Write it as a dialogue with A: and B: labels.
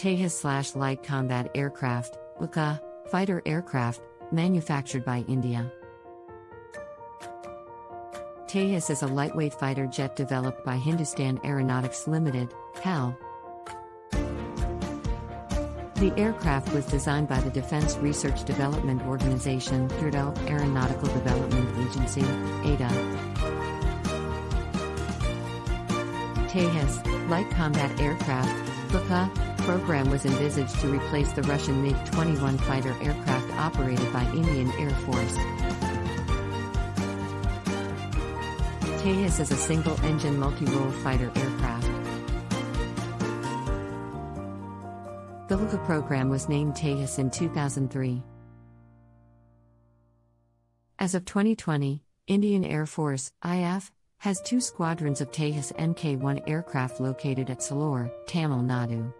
A: Tejas slash light combat aircraft, LCA, fighter aircraft, manufactured by India. Tejas is a lightweight fighter jet developed by Hindustan Aeronautics Limited, HAL. The aircraft was designed by the Defense Research Development Organization, DRDO Aeronautical Development Agency, ADA. Tejas, light combat aircraft, LCA, program was envisaged to replace the Russian MiG-21 fighter aircraft operated by Indian Air Force. Tejas is a single-engine multi-role fighter aircraft. The Luka program was named Tejas in 2003. As of 2020, Indian Air Force IAF has two squadrons of Tejas Mk1 aircraft located at Sulur, Tamil Nadu.